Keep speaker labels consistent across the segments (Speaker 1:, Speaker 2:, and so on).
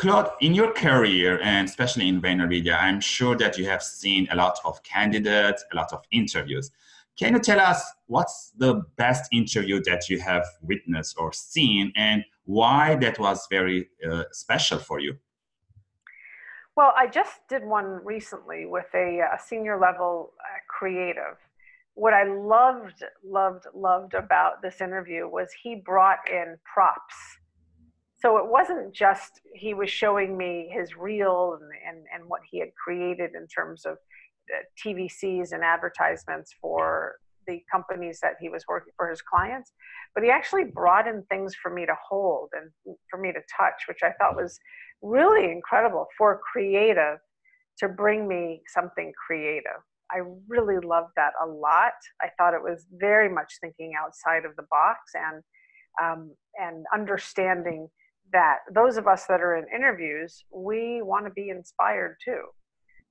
Speaker 1: Claude, in your career and especially in VaynerMedia, I'm sure that you have seen a lot of candidates, a lot of interviews. Can you tell us what's the best interview that you have witnessed or seen and why that was very uh, special for you?
Speaker 2: Well, I just did one recently with a, a senior level uh, creative. What I loved, loved, loved about this interview was he brought in props. So it wasn't just he was showing me his reel and, and, and what he had created in terms of uh, TVCs and advertisements for the companies that he was working for his clients, but he actually brought in things for me to hold and for me to touch, which I thought was really incredible for creative to bring me something creative. I really loved that a lot. I thought it was very much thinking outside of the box and um, and understanding that those of us that are in interviews, we want to be inspired too.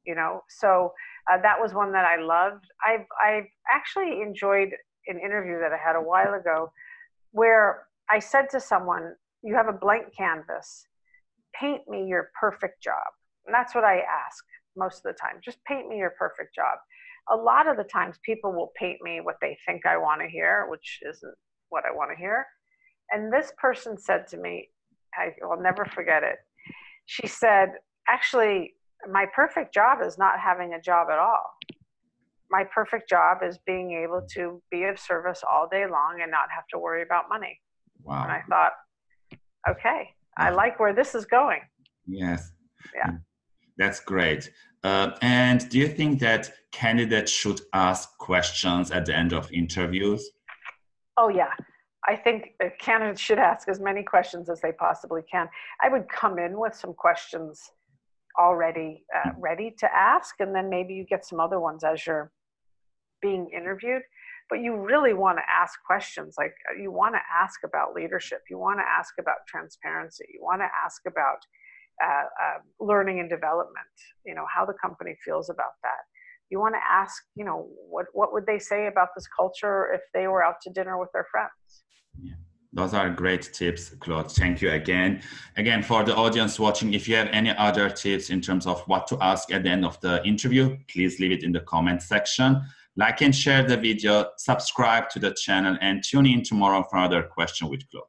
Speaker 2: You know, so uh, that was one that I loved. I've I've actually enjoyed an interview that I had a while ago, where I said to someone, "You have a blank canvas paint me your perfect job. And that's what I ask most of the time. Just paint me your perfect job. A lot of the times people will paint me what they think I want to hear, which isn't what I want to hear. And this person said to me, I will never forget it. She said, actually, my perfect job is not having a job at all. My perfect job is being able to be of service all day long and not have to worry about money.
Speaker 1: Wow.
Speaker 2: And I thought, okay, I like where this is going.
Speaker 1: Yes.
Speaker 2: Yeah.
Speaker 1: That's great. Uh, and do you think that candidates should ask questions at the end of interviews?
Speaker 2: Oh, yeah. I think candidates should ask as many questions as they possibly can. I would come in with some questions already uh, mm-hmm. ready to ask, and then maybe you get some other ones as you're being interviewed but you really want to ask questions like uh, you want to ask about leadership you want to ask about transparency you want to ask about uh, uh, learning and development you know how the company feels about that you want to ask you know what what would they say about this culture if they were out to dinner with their friends
Speaker 1: yeah. Those are great tips, Claude. Thank you again. Again, for the audience watching, if you have any other tips in terms of what to ask at the end of the interview, please leave it in the comment section. Like and share the video, subscribe to the channel, and tune in tomorrow for another question with Claude.